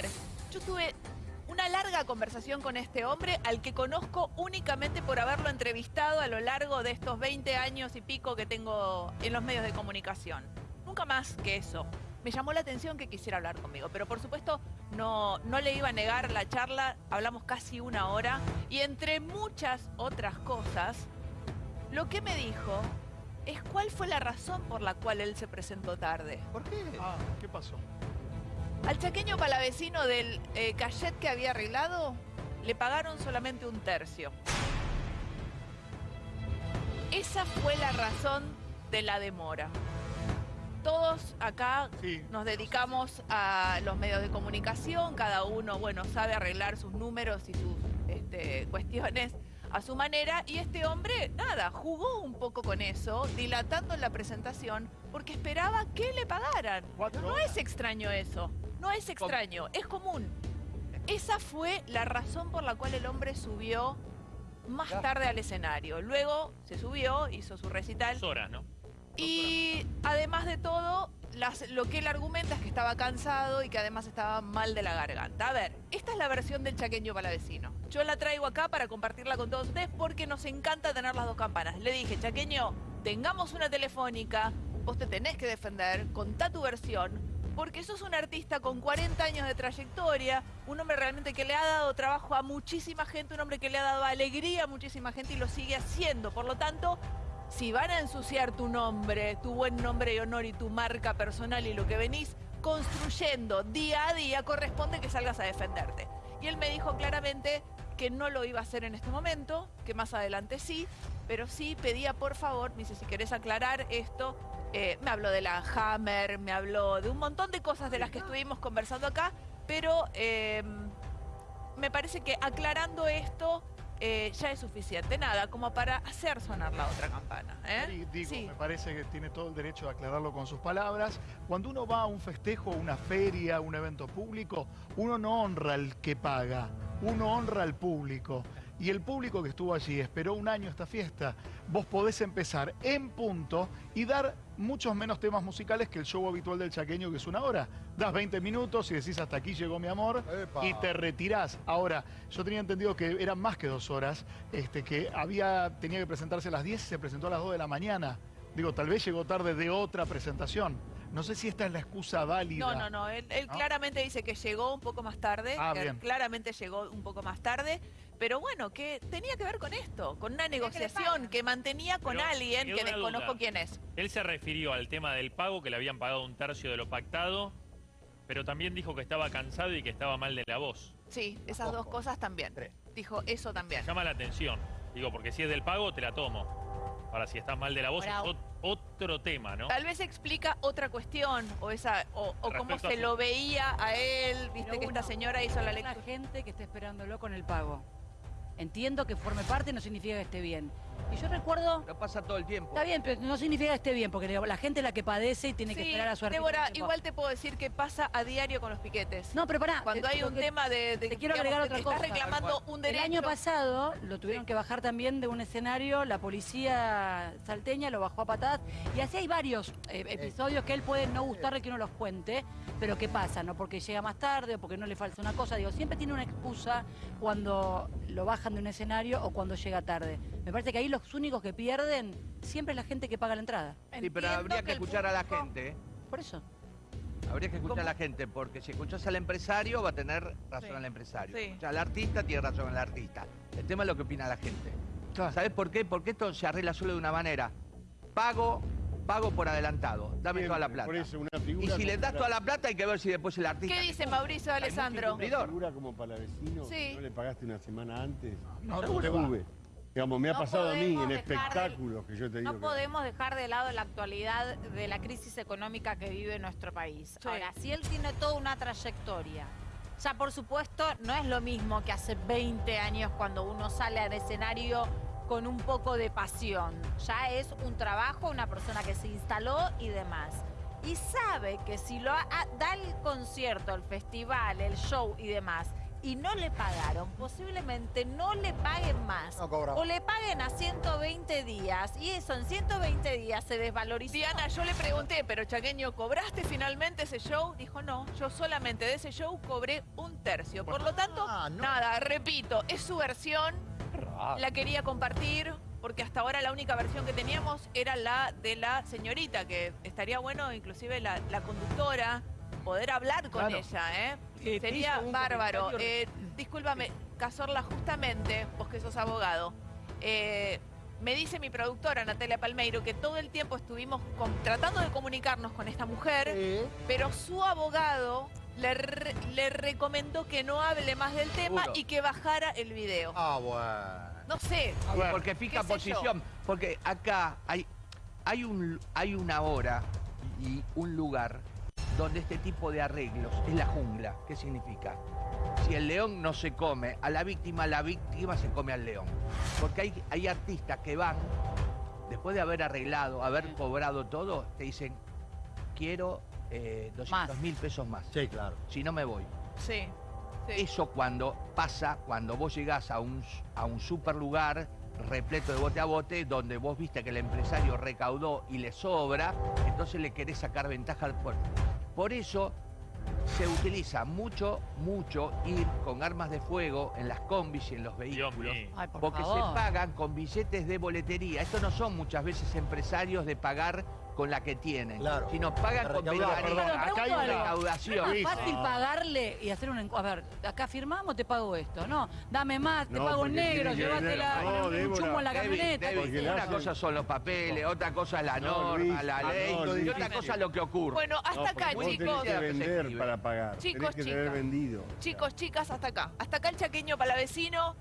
ver, yo tuve una larga conversación con este hombre al que conozco únicamente por haberlo entrevistado a lo largo de estos 20 años y pico que tengo en los medios de comunicación. Nunca más que eso. Me llamó la atención que quisiera hablar conmigo, pero por supuesto no, no le iba a negar la charla, hablamos casi una hora y entre muchas otras cosas, lo que me dijo es cuál fue la razón por la cual él se presentó tarde. ¿Por qué? Ah, ¿qué pasó? Al chaqueño palavecino del eh, cachet que había arreglado, le pagaron solamente un tercio. Esa fue la razón de la demora. Todos acá Sí. nos dedicamos a los medios de comunicación, cada uno, bueno, sabe arreglar sus números y sus este, cuestiones a su manera, y este hombre, nada, jugó un poco con eso, dilatando la presentación, porque esperaba que le pagaran. No es extraño eso, no es extraño, es común. Esa fue la razón por la cual el hombre subió más tarde al escenario. Luego se subió, hizo su recital. Dos horas, ¿no? Y además de todo, las- lo que él argumenta es que estaba cansado y que además estaba mal de la garganta. A ver, esta es la versión del chaqueño palavecino. Yo la traigo acá para compartirla con todos ustedes porque nos encanta tener las dos campanas. Le dije, chaqueño, tengamos una telefónica, vos te tenés que defender, contá tu versión, porque sos un artista con 40 años de trayectoria, un hombre realmente que le ha dado trabajo a muchísima gente, un hombre que le ha dado alegría a muchísima gente y lo sigue haciendo. Por lo tanto, si van a ensuciar tu nombre, tu buen nombre y honor y tu marca personal y lo que venís construyendo día a día, corresponde que salgas a defenderte. Y él me dijo claramente que no lo iba a hacer en este momento, que más adelante sí, pero sí pedía por favor, me dice, si querés aclarar esto, eh, me habló de la Hammer, me habló de un montón de cosas de las que estuvimos conversando acá, pero eh, me parece que aclarando esto eh, ya es suficiente. Nada, como para hacer sonar la otra campana. ¿eh? Digo, Sí. me parece que tiene todo el derecho de aclararlo con sus palabras. Cuando uno va a un festejo, una feria, un evento público, uno no honra al que paga, uno honra al público. Y el público que estuvo allí esperó un año esta fiesta. Vos podés empezar en punto y dar muchos menos temas musicales que el show habitual del chaqueño, que es una hora. Das 20 minutos y decís hasta aquí llegó mi amor Epa. y te retirás. Ahora, yo tenía entendido que eran más que dos horas, este, que había, tenía que presentarse a las 10 y se presentó a las 2 de la mañana. Digo, tal vez llegó tarde de otra presentación. No sé si esta es la excusa válida. No, no, no. Él, él ¿No? claramente dice que llegó un poco más tarde. Ah, bien. Claramente llegó un poco más tarde. Pero bueno, que tenía que ver con esto, con una negociación que mantenía con Pero, alguien que desconozco duda. quién es. Él se refirió al tema del pago, que le habían pagado un tercio de lo pactado, pero también dijo que estaba cansado y que estaba mal de la voz. Sí, esas dos cosas también. Tres. Dijo eso también. Llama la atención. Digo, porque si es del pago, te la tomo. Ahora, si estás mal de la voz, Ahora, es ot- otro tema, ¿no? Tal vez explica otra cuestión o esa o, o cómo se su- lo veía a él, viste Pero que esta uno, señora hizo la lectura. gente que está esperándolo con el pago. Entiendo que forme parte no significa que esté bien. Y yo recuerdo... Lo pasa todo el tiempo. Está bien, pero no significa que esté bien, porque la gente es la que padece y tiene que esperar a su Débora, igual te puedo decir que pasa a diario con los piquetes. No, pero pará. Cuando eh, hay un tema de, de- te quiero digamos, agregar que otra estás cosa. reclamando un El derecho. año pasado lo tuvieron Sí. que bajar también de un escenario, la policía salteña lo bajó a patadas y así hay varios eh, episodios que él puede no gustarle que uno los cuente, pero ¿qué pasa? No porque llega más tarde o porque no le falta una cosa, digo, siempre tiene una excusa cuando lo bajan de un escenario o cuando llega tarde. Me parece que ahí los únicos que pierden siempre es la gente que paga la entrada. Sí, pero habría que escuchar a la gente. ¿eh? Por eso. Habría que escuchar ¿Cómo? a la gente, porque si escuchas al empresario va a tener razón Sí. el empresario. Sí. Si escuchas al artista, tiene razón el artista. El tema es lo que opina la gente. Claro. ¿Sabes por qué? Porque esto se arregla solo de una manera. Pago, pago por adelantado. Dame toda la plata. Por eso, una Y si le das para- toda la plata hay que ver si después el artista... ¿Qué dice Mauricio Alessandro? Una figura como para vecino, Sí. ¿no le pagaste una semana antes? No, ¿Cómo te te va. sube? Digamos, me ha No pasado a mí en de- espectáculos que yo te digo. No que- podemos dejar de lado la actualidad de la crisis económica que vive nuestro país. Sí. Ahora, si él tiene toda una trayectoria, ya por supuesto no es lo mismo que hace 20 años cuando uno sale al escenario con un poco de pasión. Ya es un trabajo, una persona que se instaló y demás. Y sabe que si lo ha- da el concierto, el festival, el show y demás, y no le pagaron, posiblemente no le paguen más. No cobra. O le paguen a 120 días y eso en 120 días se desvalorizó. Diana, yo le pregunté, pero Chaqueño, ¿cobraste finalmente ese show? Dijo, no, yo solamente de ese show cobré un tercio. Por lo tanto, Ah, no. nada, repito, es su versión, la quería compartir, porque hasta ahora la única versión que teníamos era la de la señorita, que estaría bueno inclusive la, la conductora poder hablar con Claro. ella, ¿eh? Sería bárbaro. comentario- Eh, discúlpame, Cazorla, justamente, vos que sos abogado, eh, me dice mi productora Natalia Palmeiro que todo el tiempo estuvimos con- tratando de comunicarnos con esta mujer, pero su abogado le, re- le recomendó que no hable más del tema Seguro. y que bajara el video. Ah, bueno. No sé. Bueno, Porque fija posición. Porque acá hay, hay, un, hay una hora y un lugar donde este tipo de arreglos es la jungla. ¿Qué significa? Si el león no se come a la víctima, la víctima se come al león. Porque hay, hay artistas que van, después de haber arreglado, haber cobrado todo, te dicen, quiero eh, 200 mil pesos más. Sí, claro. Si no me voy. Sí. sí. Eso cuando pasa, cuando vos llegás a un, a un super lugar repleto de bote a bote, donde vos viste que el empresario recaudó y le sobra, entonces le querés sacar ventaja al puerto. Por eso se utiliza mucho, mucho ir con armas de fuego en las combis y en los vehículos. mío. Ay, por Porque favor. se pagan con billetes de boletería. Estos no son muchas veces empresarios de pagar con la que tienen, Claro. sino pagan De con. Perdón, acá hay una- recaudación. No es fácil pagarle y hacer un... encu- A ver, acá firmamos, te pago esto. No, dame más, te No, pago en negro, llévatela No, un Débora. chumo en la David, camioneta. David, una hacen- cosa son los papeles, otra cosa es la No, norma, Luis, la ley, no, y otra cosa es lo que ocurre. Bueno, hasta No, acá, vos chicos. tenés que vender para pagar. Chicos, tenés que chicas. vendido. Chicos, chicas, hasta acá. Hasta acá el chaqueño palavecino.